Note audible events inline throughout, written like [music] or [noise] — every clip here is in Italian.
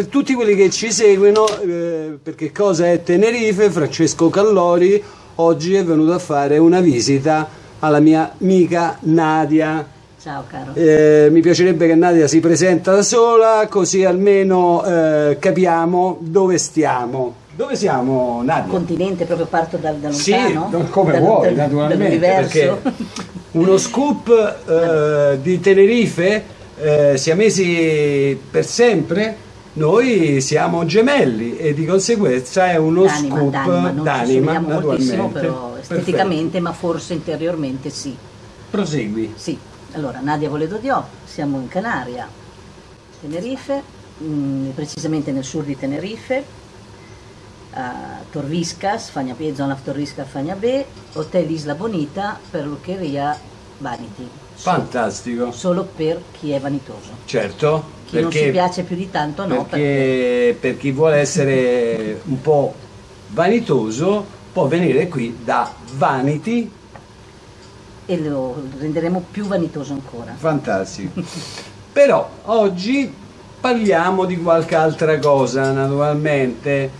Per tutti quelli che ci seguono, eh, perché cosa è Tenerife, Francesco Callori oggi è venuto a fare una visita alla mia amica Nadia. Ciao caro. Eh, mi piacerebbe che Nadia si presenta da sola, così almeno eh, capiamo dove stiamo. Dove siamo, Nadia? Continente, proprio parto da, da Sì, lontano? come Dal- vuoi, dal- naturalmente, perché uno scoop eh, di Tenerife, eh, siamesi per sempre, noi siamo gemelli e di conseguenza è uno D'anima, scoop d'anima, non ci d'anima, moltissimo, naturalmente. però esteticamente, ma forse interiormente sì. Perfetto. Prosegui. Sì, allora Nadia Voledo Dio, siamo in Canaria, Tenerife, mm, precisamente nel sud di Tenerife, a Torviscas, Fagna B, zona Torviscas Fagna B, Hotel Isla Bonita, perruccheria Vanity. Fantastico. Solo per chi è vanitoso. Certo, Chi non si piace più di tanto no, perché per chi vuole essere un po' vanitoso può venire qui da Vanity e lo renderemo più vanitoso ancora. Fantastico. Però oggi parliamo di qualche altra cosa, naturalmente.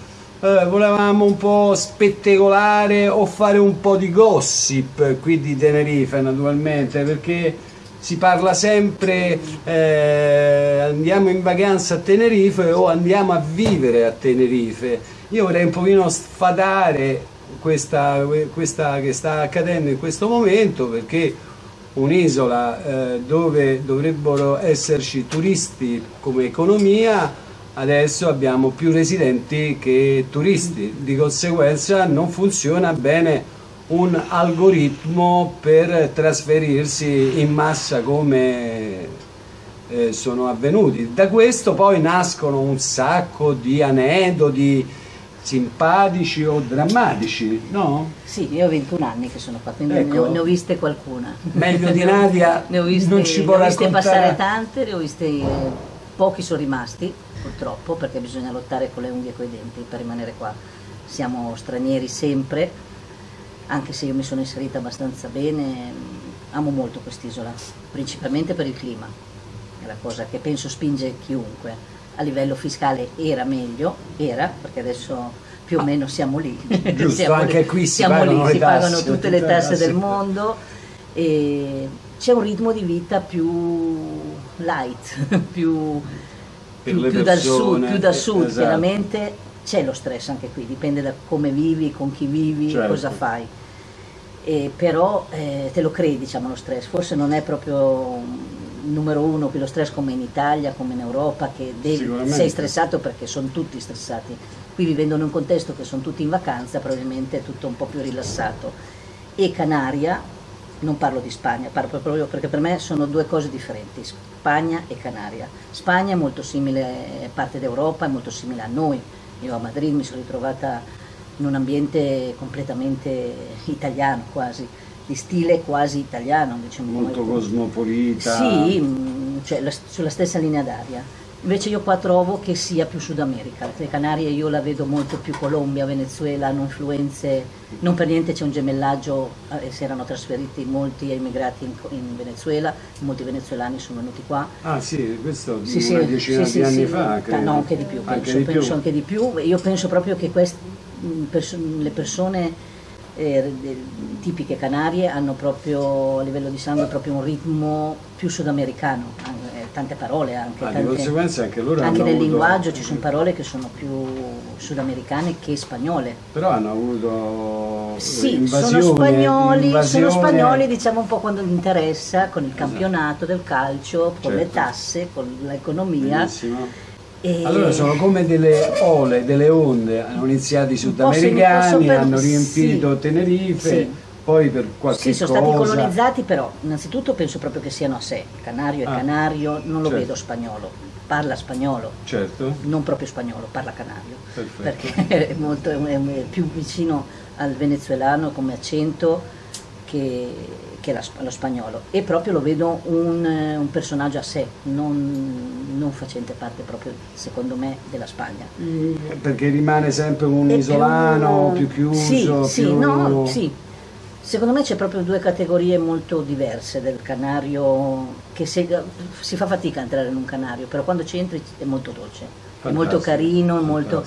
Eh, volevamo un po' spettacolare o fare un po' di gossip qui di Tenerife, naturalmente, perché si parla sempre eh, andiamo in vacanza a Tenerife o andiamo a vivere a Tenerife. Io vorrei un pochino sfadare questa, questa che sta accadendo in questo momento perché un'isola eh, dove dovrebbero esserci turisti come economia, adesso abbiamo più residenti che turisti, di conseguenza non funziona bene un algoritmo per trasferirsi in massa come eh, sono avvenuti. Da questo poi nascono un sacco di aneddoti simpatici o drammatici, no? Sì, io ho 21 anni che sono qua, quindi Ecco. ne, ho, ne viste qualcuna. Meglio di Nadia [laughs] ne ho viste, non ci ne può ho viste passare tante, ne ho viste eh, pochi sono rimasti, purtroppo, perché bisogna lottare con le unghie e con i denti per rimanere qua. Siamo stranieri sempre, anche se io mi sono inserita abbastanza bene, amo molto quest'isola, principalmente per il clima, è la cosa che penso spinge chiunque. A livello fiscale era meglio, era, perché adesso più o meno siamo lì. [laughs] Giusto, Siamo anche lì. qui si siamo pagano lì, si tasse, pagano tutte le tutte le tasse tasse. del mondo e c'è un ritmo di vita più light, [laughs] più, più- più dal sud, più da eh, sud, esatto. chiaramente c'è lo stress anche qui, dipende da come vivi, con chi vivi, Certo. cosa fai. E però eh, te lo credi diciamo lo stress, forse non è proprio il numero uno qui lo stress come in Italia, come in Europa, che devi- sei stressato perché sono tutti stressati. Qui vivendo in un contesto che sono tutti in vacanza, probabilmente è tutto un po' più rilassato. E Canaria, non parlo di Spagna, parlo proprio perché per me sono due cose differenti, Spagna e Canaria. Spagna è molto simile, è parte d'Europa, è molto simile a noi. Io a Madrid mi sono ritrovata in un ambiente completamente italiano quasi, di stile quasi italiano, diciamo. Molto cosmopolita. Sì, mm, cioè la- sulla stessa linea d'aria. Invece io qua trovo che sia più Sud America. Le Canarie io la vedo molto più Colombia, Venezuela, hanno influenze, non per niente c'è un gemellaggio, eh, si erano trasferiti molti emigrati in, in Venezuela, molti venezuelani sono venuti qua. Ah sì, questo Sì, una sì, decina sì, di sì, anni fa, credo. No, anche di più, Anche penso, di penso più. anche di più. Io penso proprio che quest- mh, perso- le persone eh, tipiche canarie hanno proprio a livello di sangue proprio un ritmo più sudamericano, eh, tante parole anche. Ah, tante- anche anche nel avuto- linguaggio ci sono parole che sono più sudamericane che spagnole. Però hanno avuto Sì, sono spagnoli, invasione- sono spagnoli diciamo un po' quando gli interessa, con il campionato del calcio, con le Certo. tasse, con l'economia. E- Allora sono come delle ole, delle onde, hanno iniziato i sudamericani, per- hanno riempito sì. Tenerife, Sì. Poi per qualche Sì, sono cosa... stati colonizzati, però innanzitutto penso proprio che siano a sé. Canario è Ah, canario, non lo certo. vedo spagnolo, parla spagnolo, Certo, non proprio spagnolo, parla canario, Perfetto. perché [laughs] è, molto, è più vicino al venezuelano come accento che, che la- lo spagnolo. E proprio lo vedo un, un personaggio a sé, non, non facente parte proprio, secondo me, della Spagna. Mm, perché rimane sempre un È isolano, più, chiuso, sì, più... Sì, no, sì. Secondo me c'è proprio due categorie molto diverse del canario, che se- si fa fatica a entrare in un canario, però quando ci entri è molto dolce. è molto carino, molto...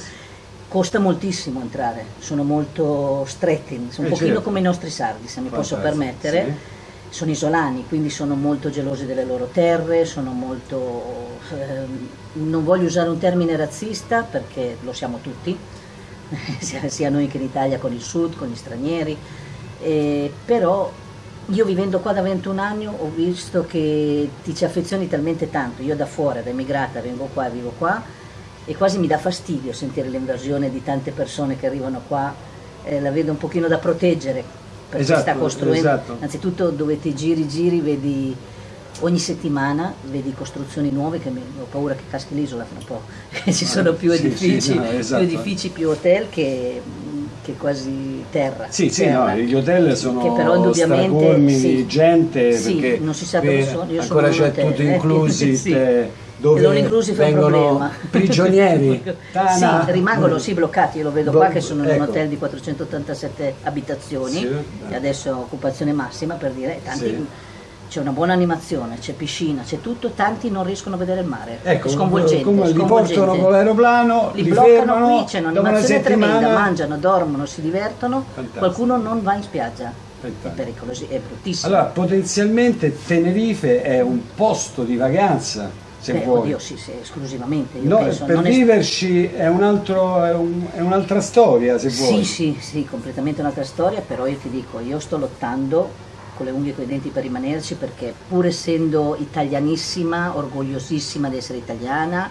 costa moltissimo entrare, sono molto stretti, sono Eh, un pochino certo. come i nostri sardi, se mi posso Fantastico, permettere. sì. Sono isolani, quindi sono molto gelosi delle loro terre, sono molto... ehm, non voglio usare un termine razzista perché lo siamo tutti, [laughs] sia, sia noi che in Italia con il sud, con gli stranieri, eh, però io vivendo qua da 21 anni ho visto che ti ci affezioni talmente tanto, io da fuori, da emigrata, vengo qua, vivo qua e quasi mi dà fastidio sentire l'invasione di tante persone che arrivano qua, eh, la vedo un pochino da proteggere perché Esatto, sta costruendo, esatto. anzitutto dove ti giri giri vedi ogni settimana vedi costruzioni nuove che mi, ho paura che caschi l'isola fra un po', [laughs] ci sono più sì, sì, edifici, no, esatto. più edifici, più hotel che, che quasi terra. Sì, sì, terra. no, gli hotel sono Che però indubbiamente, sì. di gente Sì, perché non si sa dove eh, sono, io sono ancora un c'è tutto eh, [laughs] inclusi sì. te- dove non inclusi vengono prigionieri. [laughs] Tana- sì, rimangono sì bloccati, io lo vedo qua Bo- che sono in un ecco. hotel di 487 abitazioni, Sì, adesso occupazione massima per dire, tanti, Sì. C'è una buona animazione, c'è piscina, c'è tutto, tanti non riescono a vedere il mare, Ecco, è sconvolgente. come li portano con l'aeroplano, li, li, bloccano fermano, qui, c'è un'animazione tremenda, mangiano, dormono, si divertono, Fantastico. qualcuno non va in spiaggia, è pericoloso, è bruttissimo. Allora, potenzialmente Tenerife è un posto di vacanza, se Beh, vuoi. oddio, sì, sì, esclusivamente. No, penso, per non è- viverci è, un altro, è, un- è un'altra storia, se Sì, vuoi. sì, sì, completamente un'altra storia, però io ti dico, io sto lottando con le unghie e con i denti per rimanerci perché pur essendo italianissima, orgogliosissima di essere italiana,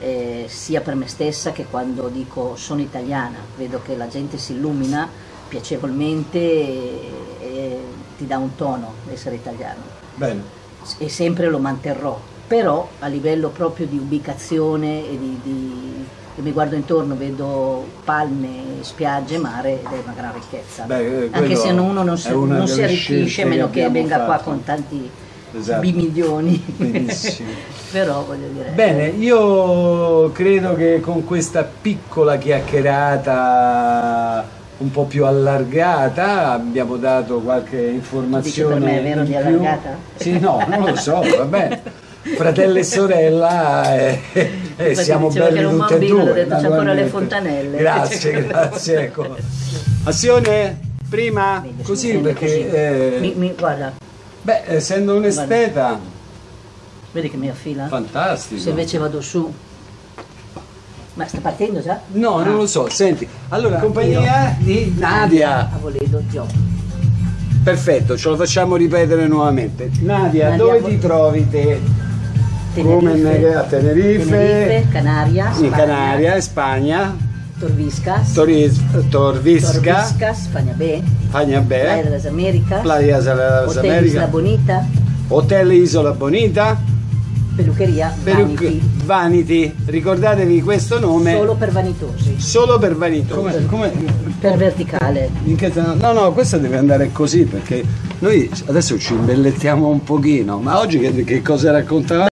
eh, sia per me stessa che quando dico sono italiana, vedo che la gente si illumina piacevolmente e, e ti dà un tono essere italiano Bene. e sempre lo manterrò, però a livello proprio di ubicazione e di, di- mi guardo intorno, vedo palme, spiagge, mare ed è una gran ricchezza. Beh, eh, Anche se uno non si, non si arricchisce, a meno che venga qua fatto. con tanti Esatto. bimilioni. [laughs] Però voglio dire. Bene, io credo che con questa piccola chiacchierata un po' più allargata abbiamo dato qualche informazione. Dici per me, è vero, in di più. allargata? Sì, no, non lo so, va bene. [laughs] Fratello e sorella, eh, eh, Perché siamo diceva che belli era un tutti e bambino, due. ho detto, c'è ancora le fontanelle. Grazie, [laughs] grazie. Ecco. Azione, prima, Vedi, così intende perché, così. eh, Mi- mi- guarda, beh, essendo un esteta, vedi che mi affila? fantastico. Se invece vado su. Ma sta partendo già? No, Ah. non lo so. Senti, allora, compagnia di Nadia. A voledo, Gio. Perfetto, ce lo facciamo ripetere nuovamente. Nadia, Nadia, dove vo- ti trovi te? Come Tenerife, a Tenerife, Tenerife, Canaria, in Spagna, Canaria, Spagna, Torviscas, Toriz- Torvisca, Torviscas, Spagna B, Playa de las Américas, Playa de las Hotel Isla Bonita, Hotel Isola Bonita, pelucheria Vanity, Vanity. Ricordatevi questo nome. Solo per vanitosi, solo per vanitosi. Come, come, per verticale. in che- no, no, questo deve andare così perché noi adesso ci imbellettiamo un pochino, ma oggi che, che cosa raccontavamo?